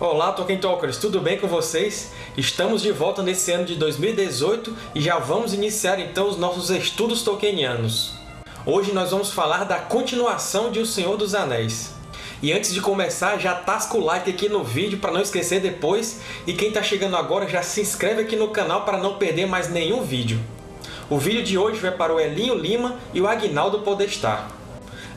Olá, Tolkien Talkers! Tudo bem com vocês? Estamos de volta nesse ano de 2018 e já vamos iniciar então os nossos estudos tolkienianos. Hoje nós vamos falar da continuação de O Senhor dos Anéis. E antes de começar, já tasca o like aqui no vídeo para não esquecer depois, e quem está chegando agora já se inscreve aqui no canal para não perder mais nenhum vídeo. O vídeo de hoje vai para o Elinho Lima e o Agnaldo Podestar.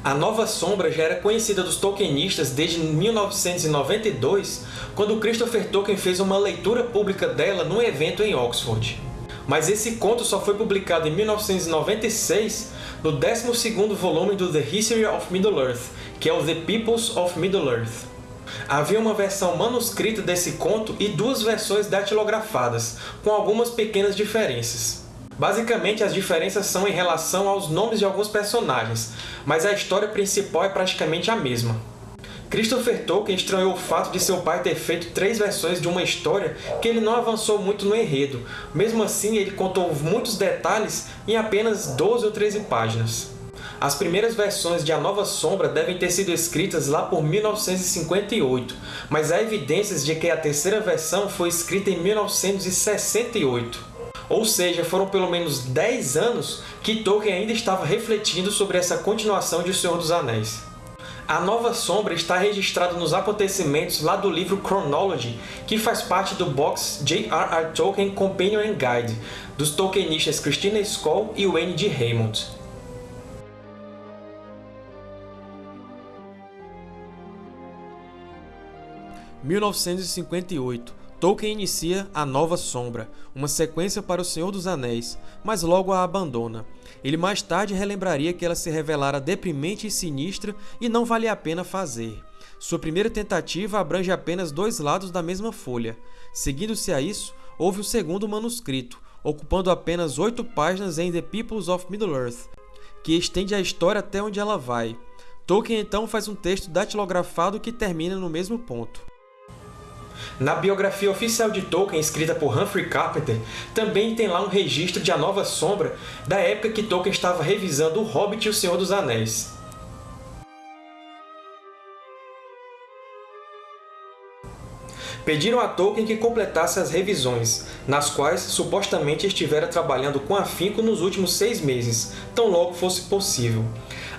A Nova Sombra já era conhecida dos Tolkienistas desde 1992, quando Christopher Tolkien fez uma leitura pública dela num evento em Oxford. Mas esse conto só foi publicado em 1996 no 12º volume do The History of Middle-earth, que é o The Peoples of Middle-earth. Havia uma versão manuscrita desse conto e duas versões datilografadas, com algumas pequenas diferenças. Basicamente, as diferenças são em relação aos nomes de alguns personagens, mas a história principal é praticamente a mesma. Christopher Tolkien estranhou o fato de seu pai ter feito três versões de uma história que ele não avançou muito no enredo. Mesmo assim, ele contou muitos detalhes em apenas 12 ou 13 páginas. As primeiras versões de A Nova Sombra devem ter sido escritas lá por 1958, mas há evidências de que a terceira versão foi escrita em 1968. Ou seja, foram pelo menos 10 anos que Tolkien ainda estava refletindo sobre essa continuação de O Senhor dos Anéis. A Nova Sombra está registrada nos acontecimentos lá do livro Chronology, que faz parte do box J.R.R. Tolkien Companion and Guide, dos tolkienistas Christina Skoll e Wayne D. Raymond. (1958) Tolkien inicia A Nova Sombra, uma sequência para O Senhor dos Anéis, mas logo a abandona. Ele mais tarde relembraria que ela se revelara deprimente e sinistra e não valia a pena fazer. Sua primeira tentativa abrange apenas dois lados da mesma folha. Seguindo-se a isso, houve o segundo manuscrito, ocupando apenas oito páginas em The Peoples of Middle-earth, que estende a história até onde ela vai. Tolkien então faz um texto datilografado que termina no mesmo ponto. Na biografia oficial de Tolkien, escrita por Humphrey Carpenter, também tem lá um registro de A Nova Sombra, da época que Tolkien estava revisando O Hobbit e O Senhor dos Anéis. Pediram a Tolkien que completasse as revisões, nas quais supostamente estivera trabalhando com afinco nos últimos seis meses, tão logo fosse possível.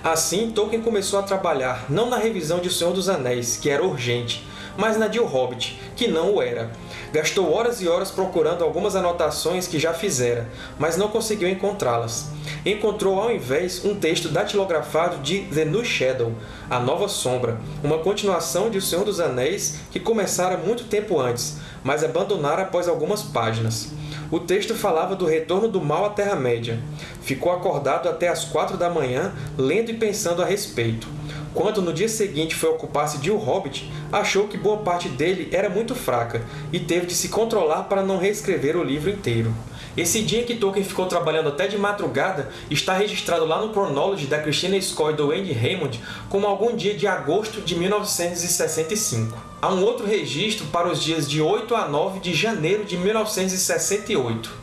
Assim, Tolkien começou a trabalhar não na revisão de O Senhor dos Anéis, que era urgente, mas na O Hobbit, que não o era. Gastou horas e horas procurando algumas anotações que já fizera, mas não conseguiu encontrá-las. Encontrou, ao invés, um texto datilografado de The New Shadow, A Nova Sombra, uma continuação de O Senhor dos Anéis que começara muito tempo antes, mas abandonara após algumas páginas. O texto falava do retorno do mal à Terra-média. Ficou acordado até as quatro da manhã, lendo e pensando a respeito. Quando no dia seguinte foi ocupar-se de O Hobbit, achou que boa parte dele era muito fraca e teve de se controlar para não reescrever o livro inteiro. Esse dia que Tolkien ficou trabalhando até de madrugada está registrado lá no Chronology da Christina Scoy e do Andy Raymond como algum dia de agosto de 1965. Há um outro registro para os dias de 8 a 9 de janeiro de 1968.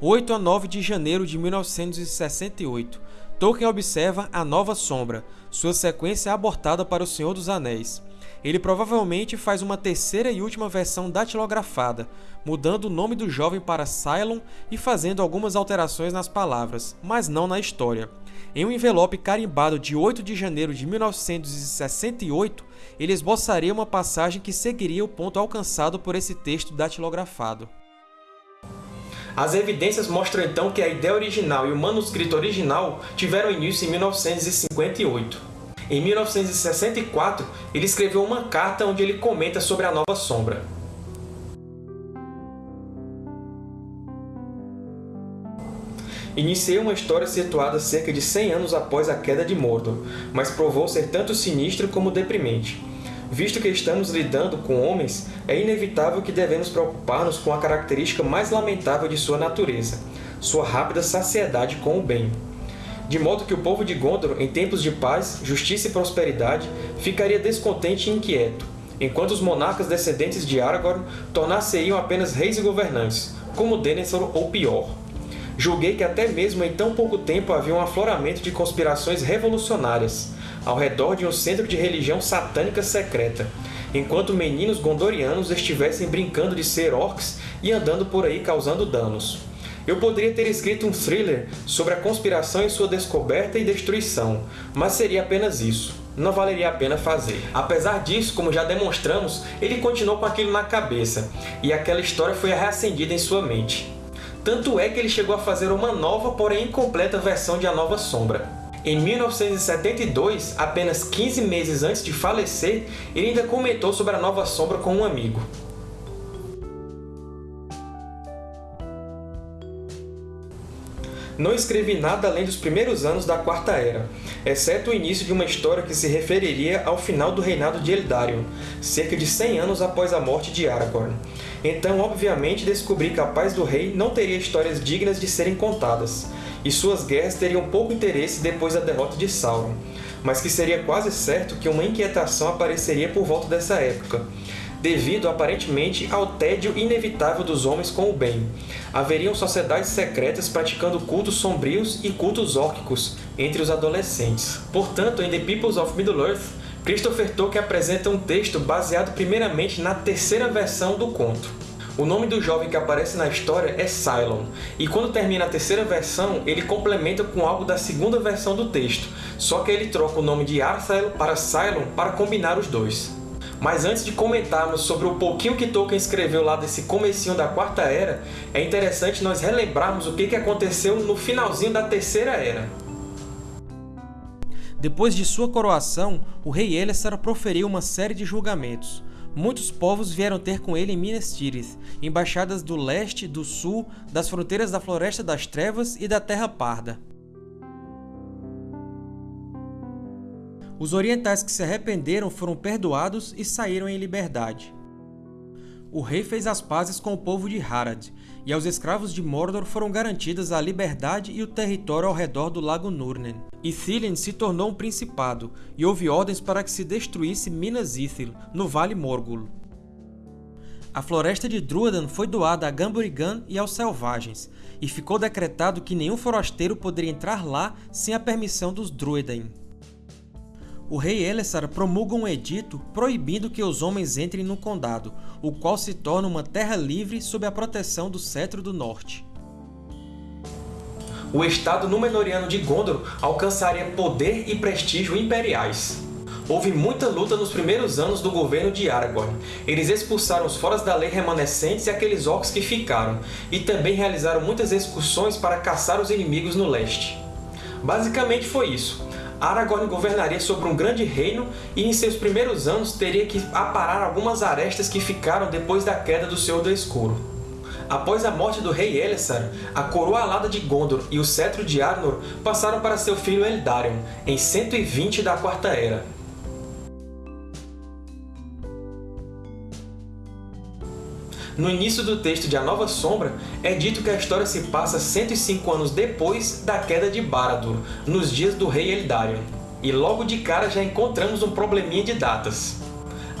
8 a 9 de janeiro de 1968, Tolkien observa A Nova Sombra, sua sequência abortada para O Senhor dos Anéis. Ele provavelmente faz uma terceira e última versão datilografada, mudando o nome do jovem para Cylon e fazendo algumas alterações nas palavras, mas não na história. Em um envelope carimbado de 8 de janeiro de 1968, ele esboçaria uma passagem que seguiria o ponto alcançado por esse texto datilografado. As evidências mostram então que a ideia original e o manuscrito original tiveram início em 1958. Em 1964, ele escreveu uma carta onde ele comenta sobre a Nova Sombra. Iniciei uma história situada cerca de 100 anos após a queda de Mordor, mas provou ser tanto sinistra como deprimente. Visto que estamos lidando com homens, é inevitável que devemos preocupar-nos com a característica mais lamentável de sua natureza, sua rápida saciedade com o bem. De modo que o povo de Gondor, em tempos de paz, justiça e prosperidade, ficaria descontente e inquieto, enquanto os monarcas descendentes de Aragorn tornar-se-iam apenas reis e governantes, como Denethor ou pior. julguei que até mesmo em tão pouco tempo havia um afloramento de conspirações revolucionárias, ao redor de um centro de religião satânica secreta, enquanto meninos gondorianos estivessem brincando de ser orcs e andando por aí causando danos. Eu poderia ter escrito um thriller sobre a conspiração e sua descoberta e destruição, mas seria apenas isso. Não valeria a pena fazer. Apesar disso, como já demonstramos, ele continuou com aquilo na cabeça, e aquela história foi reacendida em sua mente. Tanto é que ele chegou a fazer uma nova, porém incompleta versão de A Nova Sombra. Em 1972, apenas 15 meses antes de falecer, ele ainda comentou sobre A Nova Sombra com um amigo. Não escrevi nada além dos primeiros anos da Quarta Era, exceto o início de uma história que se referiria ao final do reinado de Eldarion, cerca de 100 anos após a morte de Aragorn. Então, obviamente, descobri que a paz do rei não teria histórias dignas de serem contadas, e suas guerras teriam pouco interesse depois da derrota de Sauron, mas que seria quase certo que uma inquietação apareceria por volta dessa época, devido, aparentemente, ao tédio inevitável dos homens com o bem. Haveriam sociedades secretas praticando cultos sombrios e cultos órquicos entre os adolescentes. Portanto, em The Peoples of Middle-earth, Christopher Tolkien apresenta um texto baseado primeiramente na terceira versão do conto. O nome do jovem que aparece na história é Cylon, e quando termina a terceira versão, ele complementa com algo da segunda versão do texto, só que ele troca o nome de Arthael para Cylon para combinar os dois. Mas antes de comentarmos sobre o pouquinho que Tolkien escreveu lá desse comecinho da Quarta Era, é interessante nós relembrarmos o que aconteceu no finalzinho da Terceira Era. Depois de sua coroação, o rei Elessar proferiu uma série de julgamentos. Muitos povos vieram ter com ele em Minas Tirith, embaixadas do leste, do sul, das fronteiras da Floresta das Trevas e da Terra Parda. Os orientais que se arrependeram foram perdoados e saíram em liberdade. O rei fez as pazes com o povo de Harad, e aos escravos de Mordor foram garantidas a liberdade e o território ao redor do Lago Nurnen. Ithilien se tornou um principado, e houve ordens para que se destruísse Minas Ithil, no Vale Morgul. A floresta de Druadan foi doada a Gamburigan e aos Selvagens, e ficou decretado que nenhum forasteiro poderia entrar lá sem a permissão dos Druedain o rei Elessar promulga um edito proibindo que os homens entrem no Condado, o qual se torna uma terra livre sob a proteção do Cetro do Norte. O estado Númenoriano de Gondor alcançaria poder e prestígio imperiais. Houve muita luta nos primeiros anos do governo de Aragorn. Eles expulsaram os Foras da Lei remanescentes e aqueles orcs que ficaram, e também realizaram muitas excursões para caçar os inimigos no leste. Basicamente foi isso. Aragorn governaria sobre um grande reino e em seus primeiros anos teria que aparar algumas arestas que ficaram depois da queda do Senhor do Escuro. Após a morte do rei Elessar, a coroa alada de Gondor e o cetro de Arnor passaram para seu filho Eldarion, em 120 da Quarta Era. No início do texto de A Nova Sombra, é dito que a história se passa 105 anos depois da queda de Barad-dûr, nos dias do rei Eldarion. E logo de cara já encontramos um probleminha de datas.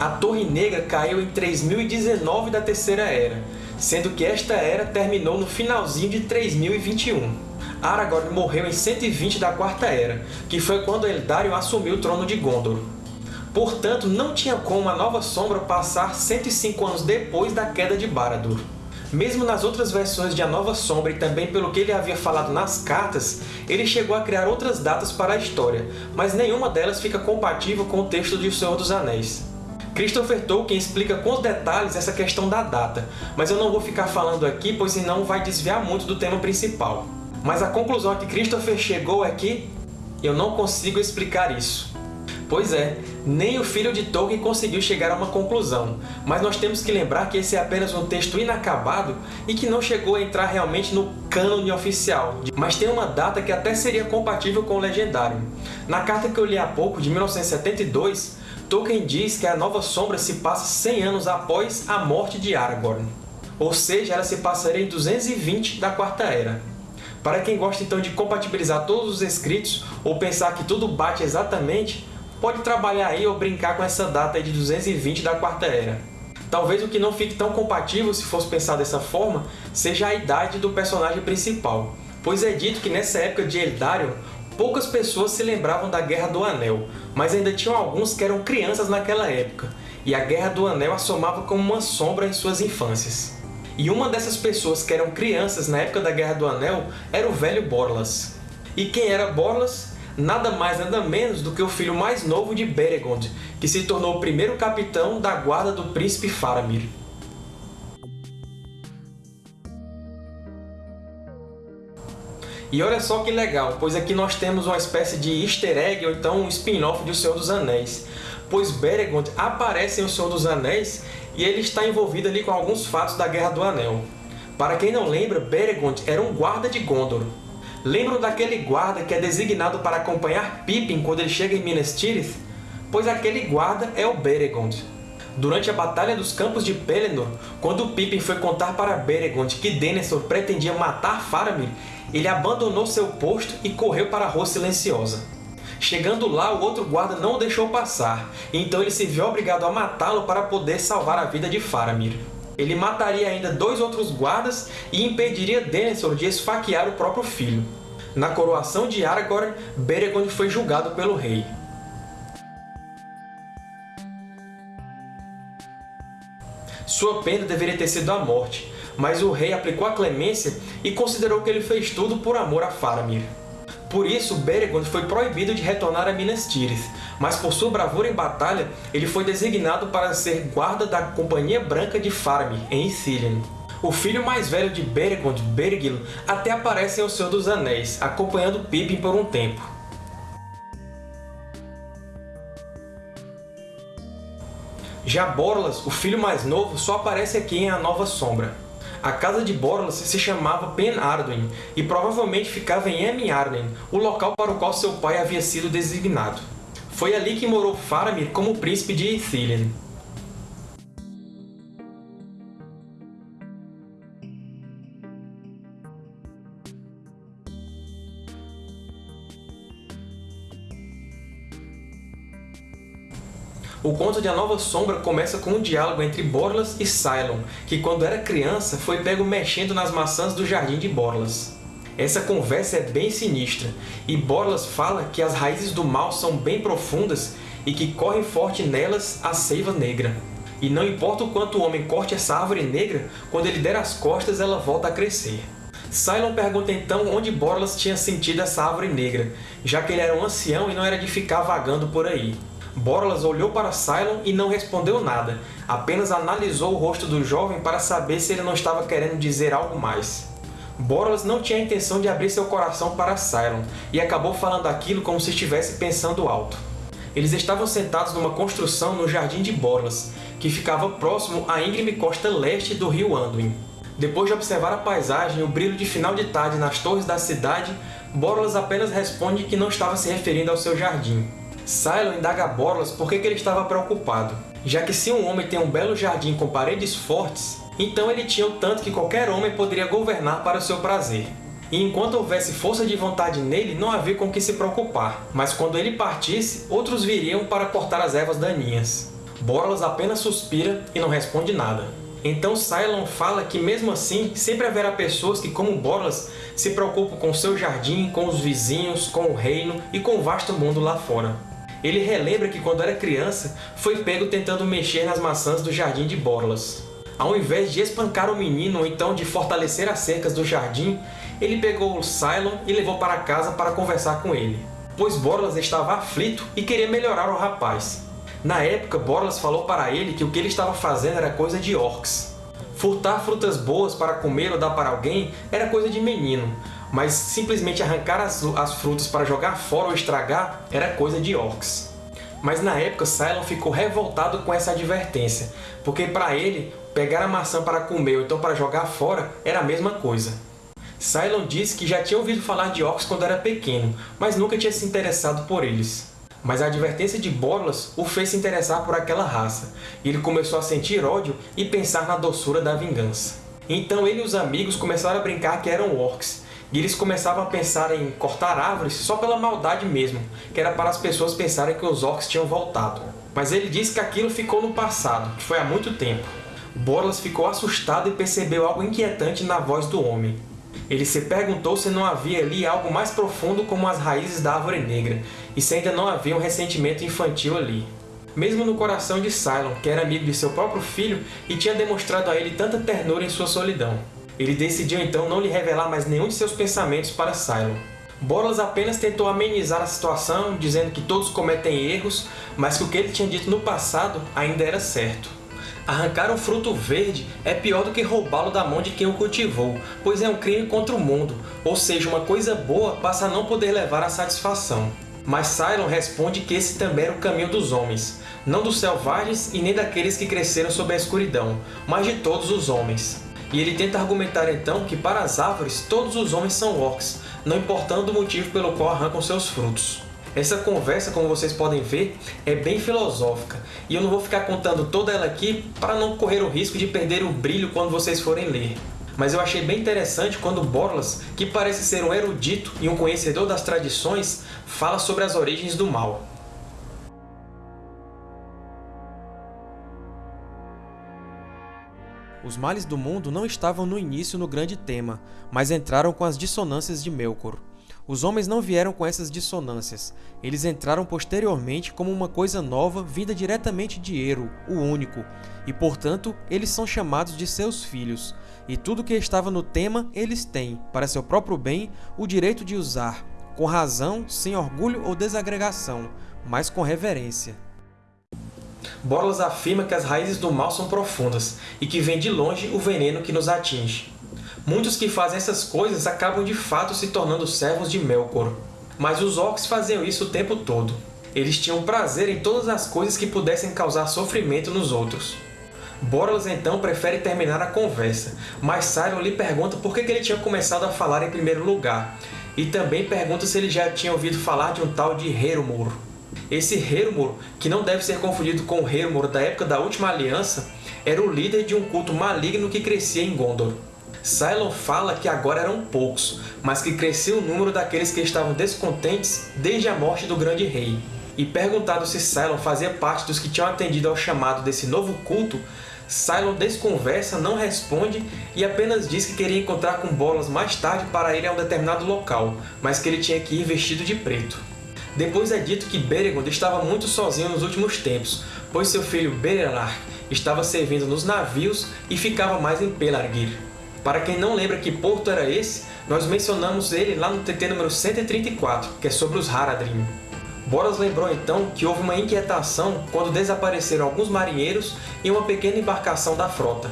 A Torre Negra caiu em 3019 da Terceira Era, sendo que esta era terminou no finalzinho de 3021. Aragorn morreu em 120 da Quarta Era, que foi quando Eldarion assumiu o trono de Gondor. Portanto, não tinha como a Nova Sombra passar 105 anos depois da queda de Barad-dûr. Mesmo nas outras versões de A Nova Sombra e também pelo que ele havia falado nas cartas, ele chegou a criar outras datas para a história, mas nenhuma delas fica compatível com o texto de O Senhor dos Anéis. Christopher Tolkien explica com detalhes essa questão da data, mas eu não vou ficar falando aqui, pois senão vai desviar muito do tema principal. Mas a conclusão a que Christopher chegou é que eu não consigo explicar isso. Pois é, nem o filho de Tolkien conseguiu chegar a uma conclusão, mas nós temos que lembrar que esse é apenas um texto inacabado e que não chegou a entrar realmente no cânone oficial, mas tem uma data que até seria compatível com o Legendário. Na carta que eu li há pouco, de 1972, Tolkien diz que a Nova Sombra se passa 100 anos após a morte de Aragorn, ou seja, ela se passaria em 220 da Quarta Era. Para quem gosta então de compatibilizar todos os escritos ou pensar que tudo bate exatamente, pode trabalhar aí ou brincar com essa data de 220 da Quarta Era. Talvez o que não fique tão compatível, se fosse pensar dessa forma, seja a idade do personagem principal. pois é dito que nessa época de Eldarion, poucas pessoas se lembravam da Guerra do Anel, mas ainda tinham alguns que eram crianças naquela época, e a Guerra do Anel assomava como uma sombra em suas infâncias. E uma dessas pessoas que eram crianças na época da Guerra do Anel era o velho Borlas. E quem era Borlas? Nada mais nada menos do que o filho mais novo de Beregond, que se tornou o primeiro capitão da guarda do príncipe Faramir. E olha só que legal, pois aqui nós temos uma espécie de easter egg, ou então um spin-off de O Senhor dos Anéis. Pois Beregond aparece em O Senhor dos Anéis e ele está envolvido ali com alguns fatos da Guerra do Anel. Para quem não lembra, Beregond era um guarda de Gondor. Lembram daquele guarda que é designado para acompanhar Pippin quando ele chega em Minas Tirith? Pois aquele guarda é o Beregond. Durante a Batalha dos Campos de Pelennor, quando Pippin foi contar para Beregond que Denethor pretendia matar Faramir, ele abandonou seu posto e correu para a Rua Silenciosa. Chegando lá, o outro guarda não o deixou passar, então ele se viu obrigado a matá-lo para poder salvar a vida de Faramir. Ele mataria ainda dois outros guardas e impediria Denethor de esfaquear o próprio filho. Na coroação de Aragorn, Beregond foi julgado pelo rei. Sua pena deveria ter sido a morte, mas o rei aplicou a clemência e considerou que ele fez tudo por amor a Faramir. Por isso, Beregond foi proibido de retornar a Minas Tirith, mas por sua bravura em batalha, ele foi designado para ser guarda da Companhia Branca de Faramir, em Ithilien. O filho mais velho de Beregond, Bergil, até aparece em O Senhor dos Anéis, acompanhando Pippin por um tempo. Já Borlas, o filho mais novo, só aparece aqui em A Nova Sombra. A casa de Borlas se chamava Pen Arduin e provavelmente ficava em Emin Arden, o local para o qual seu pai havia sido designado. Foi ali que morou Faramir como príncipe de Ithilien. O conto de A Nova Sombra começa com um diálogo entre Borlas e Cylon, que quando era criança foi pego mexendo nas maçãs do jardim de Borlas. Essa conversa é bem sinistra, e Borlas fala que as raízes do mal são bem profundas e que corre forte nelas a seiva negra. E não importa o quanto o homem corte essa árvore negra, quando ele der as costas ela volta a crescer. Cylon pergunta então onde Borlas tinha sentido essa árvore negra, já que ele era um ancião e não era de ficar vagando por aí. Borlas olhou para Cylon e não respondeu nada, apenas analisou o rosto do jovem para saber se ele não estava querendo dizer algo mais. Borlas não tinha a intenção de abrir seu coração para Cylon, e acabou falando aquilo como se estivesse pensando alto. Eles estavam sentados numa construção no Jardim de Borlas, que ficava próximo à íngreme costa leste do rio Anduin. Depois de observar a paisagem e o brilho de final de tarde nas torres da cidade, Borlas apenas responde que não estava se referindo ao seu jardim. Cylon indaga a Borlas por que ele estava preocupado, já que se um homem tem um belo jardim com paredes fortes, então ele tinha o tanto que qualquer homem poderia governar para o seu prazer. E enquanto houvesse força de vontade nele, não havia com que se preocupar, mas quando ele partisse, outros viriam para cortar as ervas daninhas. Borlas apenas suspira e não responde nada. Então Cylon fala que mesmo assim, sempre haverá pessoas que, como Borlas, se preocupam com seu jardim, com os vizinhos, com o reino e com o vasto mundo lá fora. Ele relembra que quando era criança, foi pego tentando mexer nas maçãs do jardim de Borlas. Ao invés de espancar o menino ou então de fortalecer as cercas do jardim, ele pegou o Cylon e levou para casa para conversar com ele, pois Borlas estava aflito e queria melhorar o rapaz. Na época, Borlas falou para ele que o que ele estava fazendo era coisa de orcs. Furtar frutas boas para comer ou dar para alguém era coisa de menino, mas simplesmente arrancar as, as frutas para jogar fora ou estragar era coisa de orcs. Mas na época, Cylon ficou revoltado com essa advertência, porque para ele, pegar a maçã para comer ou então para jogar fora era a mesma coisa. Cylon disse que já tinha ouvido falar de orcs quando era pequeno, mas nunca tinha se interessado por eles. Mas a advertência de Borlas o fez se interessar por aquela raça, e ele começou a sentir ódio e pensar na doçura da vingança. Então ele e os amigos começaram a brincar que eram orcs, e eles começavam a pensar em cortar árvores só pela maldade mesmo, que era para as pessoas pensarem que os orcs tinham voltado. Mas ele disse que aquilo ficou no passado, que foi há muito tempo. Borlas ficou assustado e percebeu algo inquietante na voz do homem. Ele se perguntou se não havia ali algo mais profundo como as raízes da Árvore Negra, e se ainda não havia um ressentimento infantil ali. Mesmo no coração de Cylon, que era amigo de seu próprio filho e tinha demonstrado a ele tanta ternura em sua solidão. Ele decidiu então não lhe revelar mais nenhum de seus pensamentos para Cylon. Bolas apenas tentou amenizar a situação, dizendo que todos cometem erros, mas que o que ele tinha dito no passado ainda era certo. Arrancar um fruto verde é pior do que roubá-lo da mão de quem o cultivou, pois é um crime contra o mundo, ou seja, uma coisa boa passa a não poder levar à satisfação. Mas Cylon responde que esse também era o caminho dos homens, não dos selvagens e nem daqueles que cresceram sob a escuridão, mas de todos os homens. E ele tenta argumentar então que para as árvores todos os homens são orcs, não importando o motivo pelo qual arrancam seus frutos. Essa conversa, como vocês podem ver, é bem filosófica, e eu não vou ficar contando toda ela aqui para não correr o risco de perder o brilho quando vocês forem ler. Mas eu achei bem interessante quando Borlas, que parece ser um erudito e um conhecedor das tradições, fala sobre as origens do mal. Os males do mundo não estavam no início no grande tema, mas entraram com as dissonâncias de Melkor. Os homens não vieram com essas dissonâncias, eles entraram posteriormente como uma coisa nova vinda diretamente de Eru, o Único, e portanto eles são chamados de seus filhos, e tudo que estava no tema eles têm, para seu próprio bem, o direito de usar, com razão, sem orgulho ou desagregação, mas com reverência. Borlas afirma que as raízes do mal são profundas e que vem de longe o veneno que nos atinge. Muitos que fazem essas coisas acabam de fato se tornando servos de Melkor. Mas os Orcs faziam isso o tempo todo. Eles tinham prazer em todas as coisas que pudessem causar sofrimento nos outros. Borlas então prefere terminar a conversa, mas Cylon lhe pergunta por que ele tinha começado a falar em primeiro lugar, e também pergunta se ele já tinha ouvido falar de um tal de Herumor. Esse Hermor, que não deve ser confundido com o Hermor da época da Última Aliança, era o líder de um culto maligno que crescia em Gondor. Cylon fala que agora eram poucos, mas que cresceu o número daqueles que estavam descontentes desde a morte do Grande Rei. E perguntado se Cylon fazia parte dos que tinham atendido ao chamado desse novo culto, Cylon desconversa, não responde e apenas diz que queria encontrar com Bolas mais tarde para ir a um determinado local, mas que ele tinha que ir vestido de preto. Depois é dito que Beregond estava muito sozinho nos últimos tempos, pois seu filho Berelar estava servindo nos navios e ficava mais em Pelargir. Para quem não lembra que porto era esse, nós mencionamos ele lá no TT número 134, que é sobre os Haradrim. Boras lembrou então que houve uma inquietação quando desapareceram alguns marinheiros e uma pequena embarcação da frota.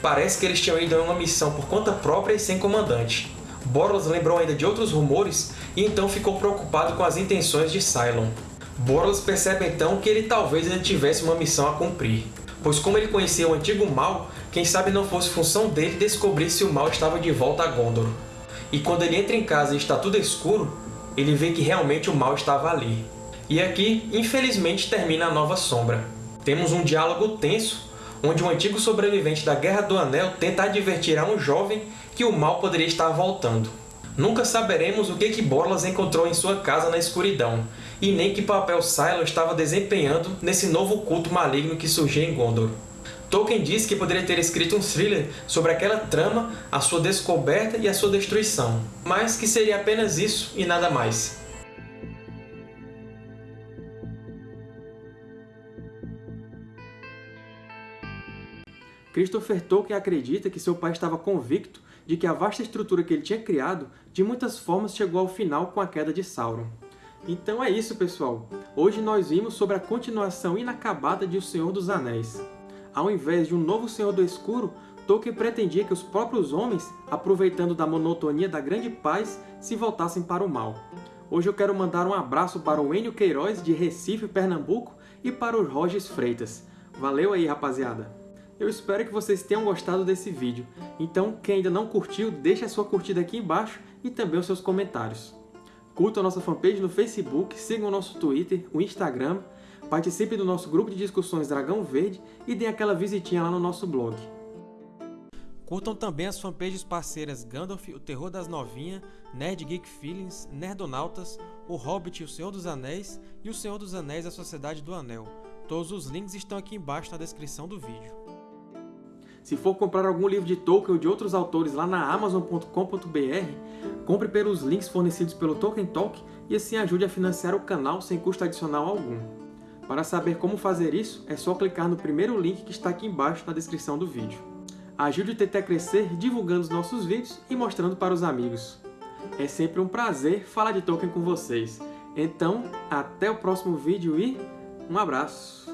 Parece que eles tinham ido a uma missão por conta própria e sem comandante. Boros lembrou ainda de outros rumores e então ficou preocupado com as intenções de Cylon. Boros percebe então que ele talvez ainda tivesse uma missão a cumprir, pois como ele conhecia o antigo mal, quem sabe não fosse função dele descobrir se o mal estava de volta a Gondor. E quando ele entra em casa e está tudo escuro, ele vê que realmente o mal estava ali. E aqui, infelizmente, termina a Nova Sombra. Temos um diálogo tenso onde um antigo sobrevivente da Guerra do Anel tenta advertir a um jovem que o mal poderia estar voltando. Nunca saberemos o que que Borlas encontrou em sua casa na escuridão, e nem que papel Silo estava desempenhando nesse novo culto maligno que surgia em Gondor. Tolkien diz que poderia ter escrito um thriller sobre aquela trama, a sua descoberta e a sua destruição, mas que seria apenas isso e nada mais. Christopher Tolkien acredita que seu pai estava convicto de que a vasta estrutura que ele tinha criado, de muitas formas chegou ao final com a queda de Sauron. Então é isso, pessoal! Hoje nós vimos sobre a continuação inacabada de O Senhor dos Anéis. Ao invés de um novo Senhor do Escuro, Tolkien pretendia que os próprios homens, aproveitando da monotonia da grande paz, se voltassem para o mal. Hoje eu quero mandar um abraço para o Enio Queiroz, de Recife, Pernambuco, e para o Rogers Freitas. Valeu aí, rapaziada! Eu espero que vocês tenham gostado desse vídeo. Então, quem ainda não curtiu, deixe a sua curtida aqui embaixo e também os seus comentários. Curtam a nossa fanpage no Facebook, sigam o nosso Twitter, o Instagram, participe do nosso grupo de discussões Dragão Verde e deem aquela visitinha lá no nosso blog. Curtam também as fanpages parceiras Gandalf, o Terror das Novinhas, Nerd Geek Feelings, Nerdonautas, O Hobbit e o Senhor dos Anéis e o Senhor dos Anéis e a Sociedade do Anel. Todos os links estão aqui embaixo na descrição do vídeo. Se for comprar algum livro de Tolkien ou de outros autores lá na Amazon.com.br, compre pelos links fornecidos pelo Tolkien Talk e assim ajude a financiar o canal sem custo adicional algum. Para saber como fazer isso, é só clicar no primeiro link que está aqui embaixo na descrição do vídeo. Ajude o TT a crescer divulgando os nossos vídeos e mostrando para os amigos. É sempre um prazer falar de Tolkien com vocês. Então, até o próximo vídeo e um abraço!